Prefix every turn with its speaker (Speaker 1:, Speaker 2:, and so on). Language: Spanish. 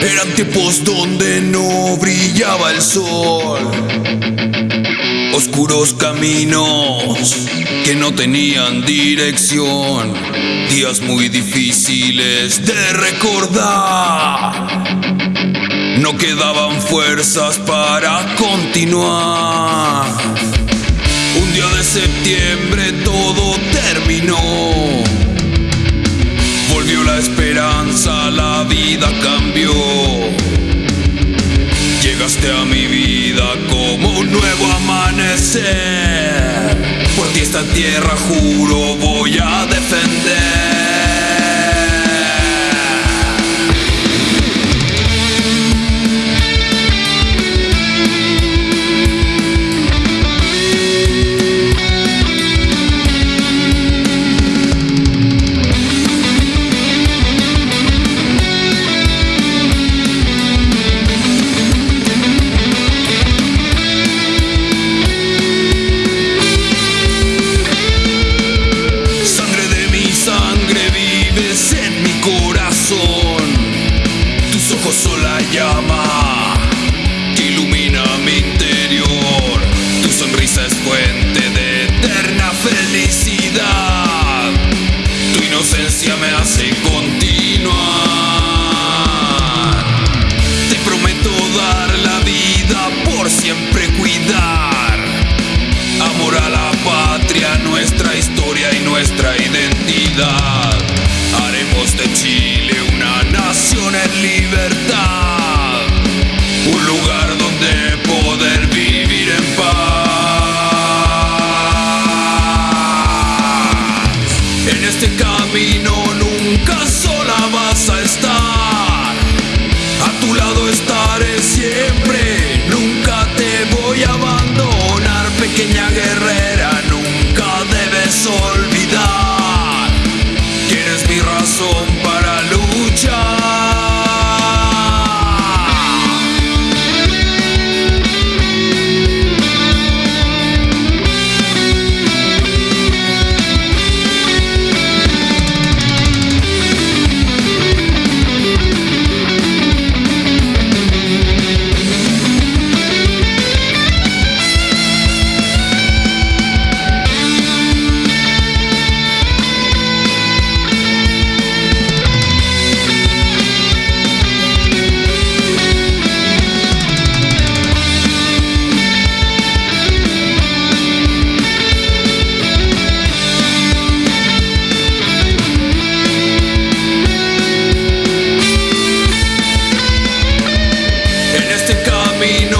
Speaker 1: Eran tiempos donde no brillaba el sol. Oscuros caminos que no tenían dirección. Días muy difíciles de recordar. No quedaban fuerzas para continuar. La esperanza, la vida cambió. Llegaste a mi vida como un nuevo amanecer. Por ti esta tierra juro voy a defender. Tus ojos son la llama que ilumina mi interior. Tu sonrisa es fuente de eterna felicidad. Tu inocencia me hace continuar. Te prometo dar la vida por siempre cuidar. Amor a la patria, nuestra historia y nuestra identidad. camino nunca sola vas a camino.